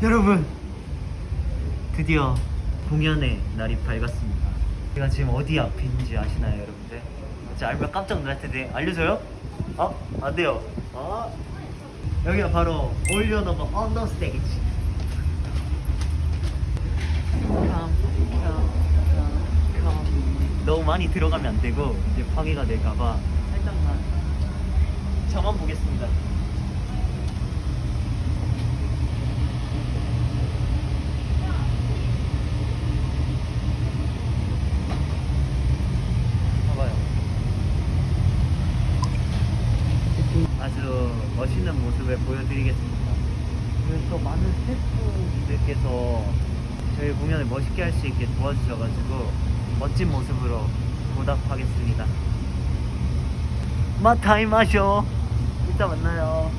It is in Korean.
여러분 드디어 공연의 날이 밝았습니다 제가 지금 어디 있는지 아시나요 여러분들? 진짜 알면 깜짝 놀랄 텐데 알려줘요? 어? 안 돼요 어? 여기가 바로 올려놓은 언더 스테이지. 너무 많이 들어가면 안 되고 이제 방해가 될까봐 살짝만 보겠습니다 봐봐요. 아주 멋있는 모습을 보여드리겠습니다. 그리고 또 많은 스태프분들께서 저희 공연을 멋있게 할 수 있게 도와주셔가지고 멋진 모습으로 보답하겠습니다. 마타이 마쇼. 이따 만나요.